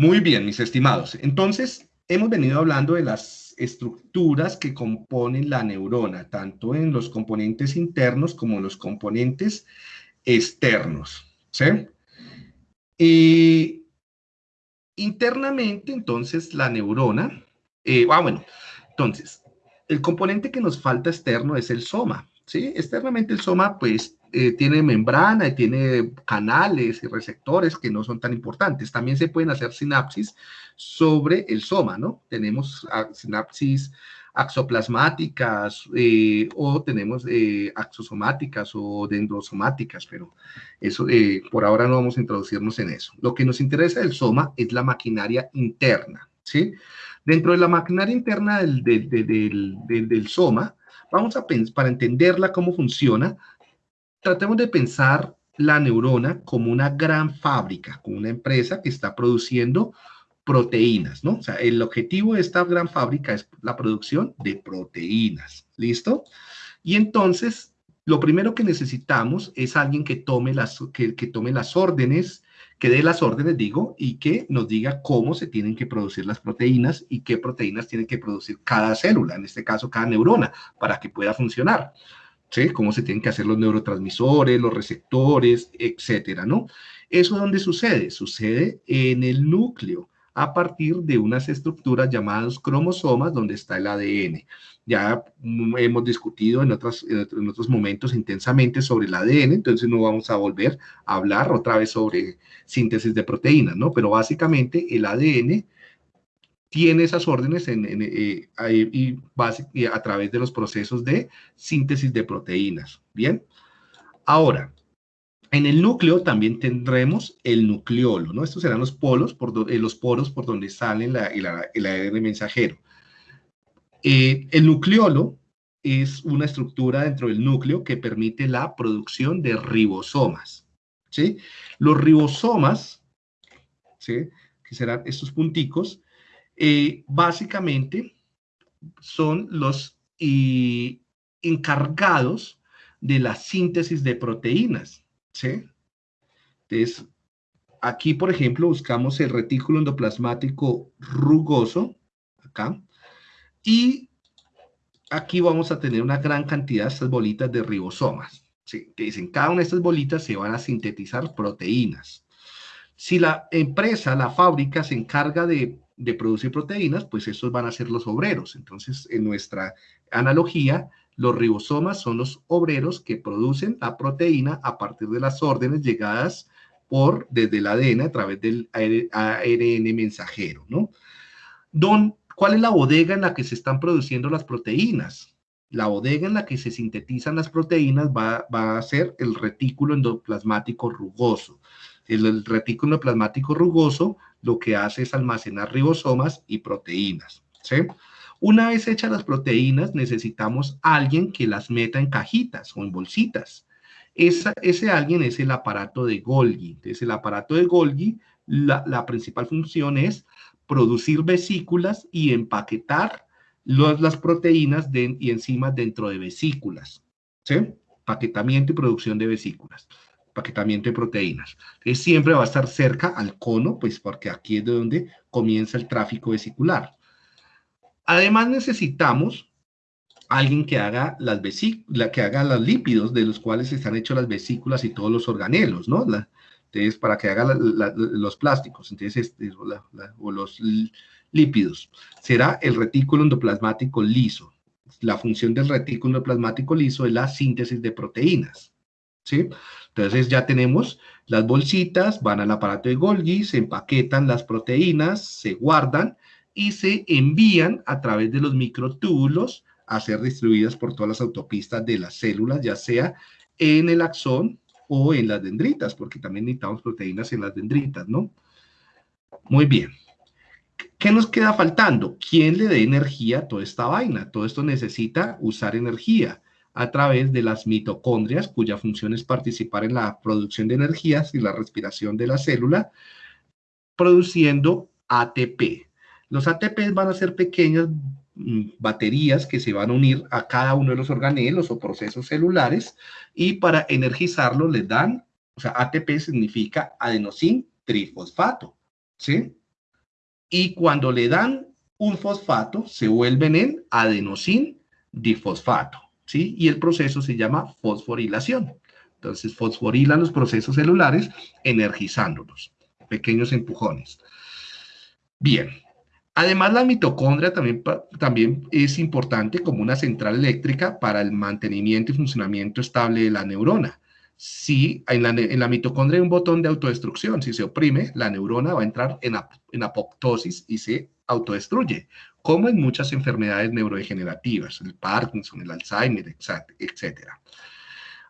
Muy bien, mis estimados. Entonces, hemos venido hablando de las estructuras que componen la neurona, tanto en los componentes internos como en los componentes externos. ¿Sí? Internamente, entonces, la neurona, eh, ah, bueno, entonces, el componente que nos falta externo es el soma, ¿sí? Externamente el soma, pues, eh, tiene membrana y tiene canales y receptores que no son tan importantes. También se pueden hacer sinapsis sobre el soma, ¿no? Tenemos ah, sinapsis axoplasmáticas eh, o tenemos eh, axosomáticas o dendrosomáticas, pero eso por ahora no vamos a introducirnos en eso. Lo que nos interesa del soma es la maquinaria interna, ¿sí? Dentro de la maquinaria interna del, del, del soma, vamos a pensar, para entenderla cómo funciona, tratemos de pensar la neurona como una gran fábrica, como una empresa que está produciendo proteínas, ¿no? O sea, el objetivo de esta gran fábrica es la producción de proteínas, ¿listo? Y entonces, lo primero que necesitamos es alguien que tome las, que, tome las órdenes, que dé las órdenes, digo, y que nos diga cómo se tienen que producir las proteínas y qué proteínas tiene que producir cada célula, en este caso cada neurona, para que pueda funcionar. Cómo se tienen que hacer los neurotransmisores, los receptores, etcétera, ¿no? ¿Eso dónde sucede? Sucede en el núcleo, a partir de unas estructuras llamadas cromosomas, donde está el ADN. Ya hemos discutido en, otros, en otros momentos intensamente sobre el ADN, entonces no vamos a volver a hablar otra vez sobre síntesis de proteínas, ¿no? Pero básicamente el ADN tiene esas órdenes en, eh, y, a través de los procesos de síntesis de proteínas. Bien, ahora, en el núcleo también tendremos el nucleolo, ¿no? Estos serán los polos, por eh, los poros por donde sale la, el, ADN mensajero. Eh, el nucleolo es una estructura dentro del núcleo que permite la producción de ribosomas, ¿sí? Los ribosomas, ¿sí? Que serán estos punticos, eh, básicamente son los encargados de la síntesis de proteínas, ¿sí? Entonces, aquí, por ejemplo, buscamos el retículo endoplasmático rugoso, acá, y aquí vamos a tener una gran cantidad de estas bolitas de ribosomas. ¿sí? en cada una de estas bolitas se van a sintetizar proteínas. Si la empresa, la fábrica, se encarga de de producir proteínas, pues estos van a ser los obreros. Entonces, en nuestra analogía, los ribosomas son los obreros que producen la proteína a partir de las órdenes llegadas por, desde el ADN a través del ARN mensajero, ¿no? ¿Cuál es la bodega en la que se están produciendo las proteínas? La bodega en la que se sintetizan las proteínas va, va a ser el retículo endoplasmático rugoso. El, retículo plasmático rugoso lo que hace es almacenar ribosomas y proteínas. ¿sí? Una vez hechas las proteínas, necesitamos alguien que las meta en cajitas o en bolsitas. ese alguien es el aparato de Golgi. Entonces, el aparato de Golgi, la, principal función es producir vesículas y empaquetar las proteínas y enzimas dentro de vesículas. ¿sí? Paquetamiento y producción de vesículas paquetamiento de proteínas. Entonces, siempre va a estar cerca al cono, pues porque aquí es de donde comienza el tráfico vesicular. Además, necesitamos alguien que haga las vesículas, que haga los lípidos de los cuales están hechos las vesículas y todos los organelos, ¿no? entonces, para que haga los plásticos, entonces, este, o los lípidos, será el retículo endoplasmático liso. La función del retículo endoplasmático liso es la síntesis de proteínas, ¿sí? Entonces ya tenemos las bolsitas, van al aparato de Golgi, se empaquetan las proteínas, se guardan y se envían a través de los microtúbulos a ser distribuidas por todas las autopistas de las células, ya sea en el axón o en las dendritas, porque también necesitamos proteínas en las dendritas, ¿no? Muy bien. ¿Qué nos queda faltando? ¿Quién le dé energía a toda esta vaina? Todo esto necesita usar energía a través de las mitocondrias, cuya función es participar en la producción de energías y la respiración de la célula, produciendo ATP. Los ATP van a ser pequeñas mm, baterías que se van a unir a cada uno de los organelos o procesos celulares y para energizarlo les dan, o sea, ATP significa adenosin trifosfato, ¿sí? y cuando le dan un fosfato, se vuelven en adenosin difosfato, ¿sí? Y el proceso se llama fosforilación. Entonces, fosforilan los procesos celulares energizándolos, pequeños empujones. Bien, Además, la mitocondria también, también, es importante como una central eléctrica para el mantenimiento y funcionamiento estable de la neurona. Si en la, mitocondria hay un botón de autodestrucción, si se oprime, la neurona va a entrar en, en apoptosis y se autodestruye, como en muchas enfermedades neurodegenerativas, el Parkinson, el Alzheimer, etc.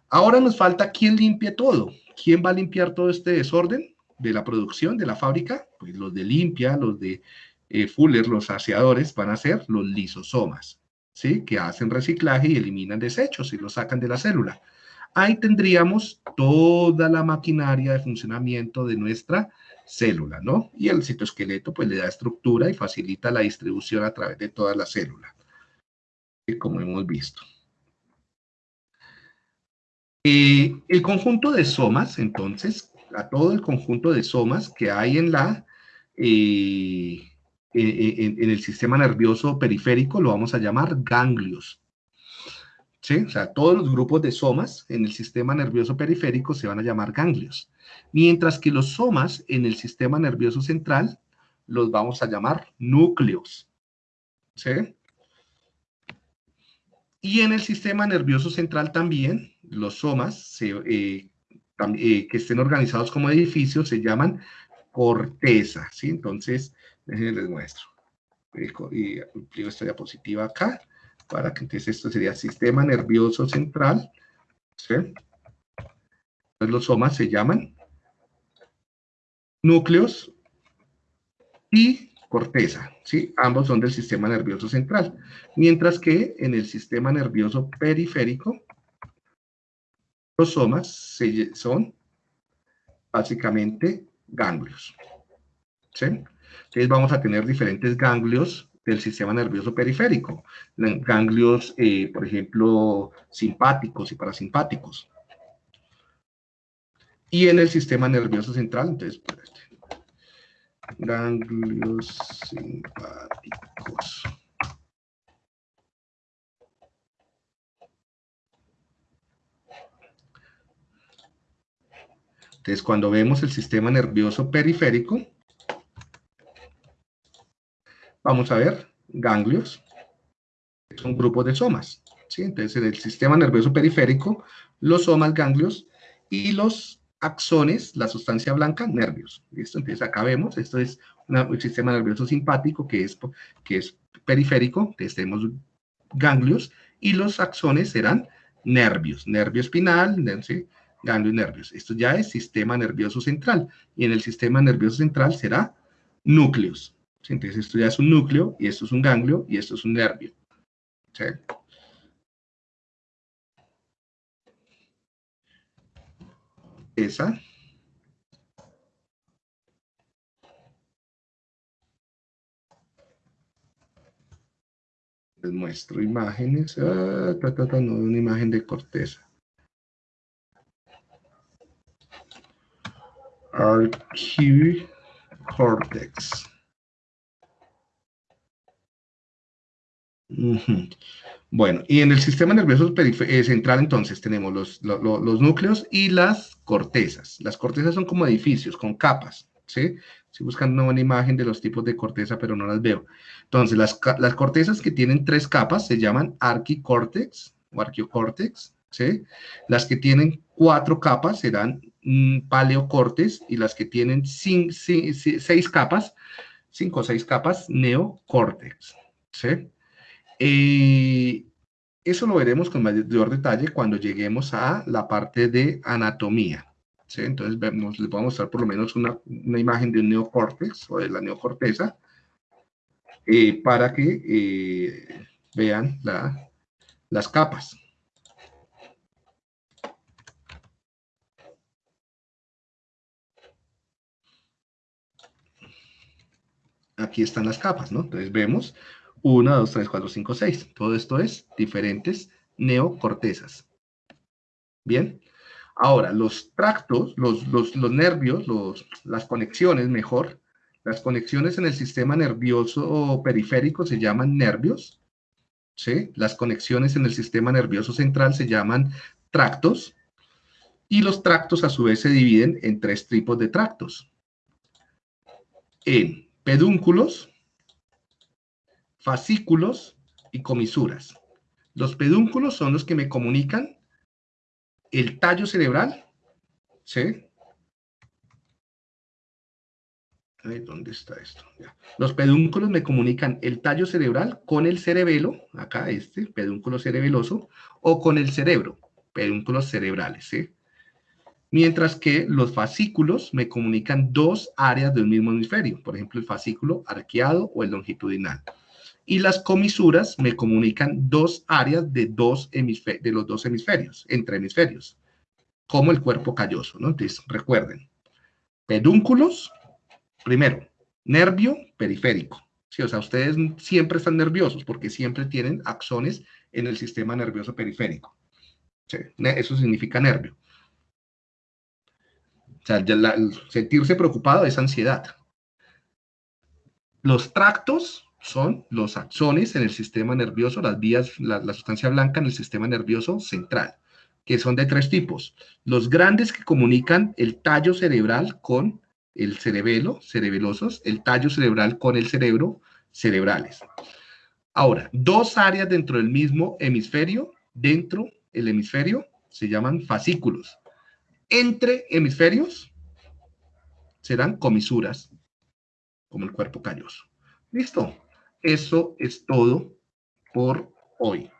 Ahora nos falta quién limpie todo. ¿Quién va a limpiar todo este desorden de la producción, de la fábrica? Pues los de limpia, los de eh, Fuller, los saciadores, van a ser los lisosomas, ¿sí? Que hacen reciclaje y eliminan desechos y los sacan de la célula. Ahí tendríamos toda la maquinaria de funcionamiento de nuestra célula, ¿no? Y el citoesqueleto pues le da estructura y facilita la distribución a través de toda la célula, como hemos visto. Eh, el conjunto de somas, entonces, a todo el conjunto de somas que hay en la eh, en, el sistema nervioso periférico lo vamos a llamar ganglios. ¿Sí? O sea, todos los grupos de somas en el sistema nervioso periférico se van a llamar ganglios. Mientras que los somas en el sistema nervioso central los vamos a llamar núcleos. ¿Sí? Y en el sistema nervioso central también, los somas eh, eh, que estén organizados como edificios se llaman corteza, ¿sí? Entonces, les muestro. Y amplío esta diapositiva acá, para que entonces esto sería sistema nervioso central. ¿sí? Entonces los somas se llaman núcleos y corteza, ¿sí? Ambos son del sistema nervioso central. Mientras que en el sistema nervioso periférico, los somas son básicamente ganglios. ¿sí? Entonces vamos a tener diferentes ganglios del sistema nervioso periférico. Ganglios, eh, por ejemplo, simpáticos y parasimpáticos. Y en el sistema nervioso central, entonces, ganglios simpáticos. Entonces, cuando vemos el sistema nervioso periférico, vamos a ver ganglios, son grupos de somas. ¿sí? Entonces, en el sistema nervioso periférico, los somas, ganglios, y los axones, la sustancia blanca, nervios. ¿Listo? Entonces, acá vemos, esto es un sistema nervioso simpático que es, que es periférico, entonces tenemos ganglios, y los axones serán nervios, nervio espinal, ¿sí? ganglio y nervios. Esto ya es sistema nervioso central, y en el sistema nervioso central será núcleos. Entonces esto ya es un núcleo, y esto es un ganglio, y esto es un nervio. Esa. Les muestro imágenes. Ah, no, una imagen de corteza. Cortex. Bueno, y en el sistema nervioso eh, central entonces tenemos los, núcleos y las cortezas. Las cortezas son como edificios, con capas, ¿sí? Estoy buscando una buena imagen de los tipos de corteza, pero no las veo. Entonces, las, las cortezas que tienen tres capas se llaman arquicórtex o arqueocórtex, ¿sí? Las que tienen cuatro capas serán mm, paleocortes y las que tienen seis capas, cinco o seis capas, neocórtex, ¿sí? Eh, eso lo veremos con mayor detalle cuando lleguemos a la parte de anatomía. Entonces les voy a mostrar por lo menos una, imagen de un neocórtex o de la neocorteza eh, para que eh, vean las capas. Aquí están las capas, ¿no? Entonces vemos 1, 2, 3, 4, 5, 6. Todo esto es diferentes neocortezas. Bien. Ahora, los tractos, los, los, los nervios, los, las conexiones, mejor, Las conexiones en el sistema nervioso periférico se llaman nervios. ¿sí? Las conexiones en el sistema nervioso central se llaman tractos. Y los tractos a su vez se dividen en tres tipos de tractos. En pedúnculos, fascículos y comisuras. Los pedúnculos son los que me comunican el tallo cerebral, ¿sí? ¿Dónde está esto? Los pedúnculos me comunican el tallo cerebral con el cerebelo, acá este, pedúnculo cerebeloso, o con el cerebro, pedúnculos cerebrales, ¿sí? Mientras que los fascículos me comunican dos áreas del mismo hemisferio, por ejemplo, el fascículo arqueado o el longitudinal. Y las comisuras me comunican dos áreas de, dos de los dos hemisferios, entre hemisferios, como el cuerpo calloso, ¿no? Entonces, recuerden, pedúnculos, Primero, nervio periférico. Sí, o sea, ustedes siempre están nerviosos porque siempre tienen axones en el sistema nervioso periférico. eso significa nervio. O sea, sentirse preocupado es ansiedad. Los tractos son los axones en el sistema nervioso, las vías, la, la sustancia blanca en el sistema nervioso central, que son de tres tipos. Los grandes que comunican el tallo cerebral con el cerebelo, cerebelosos, el tallo cerebral con el cerebro, cerebrales. Ahora, dos áreas dentro del mismo hemisferio, dentro del hemisferio, se llaman fascículos. Entre hemisferios serán comisuras, como el cuerpo calloso. ¿Listo? Eso es todo por hoy.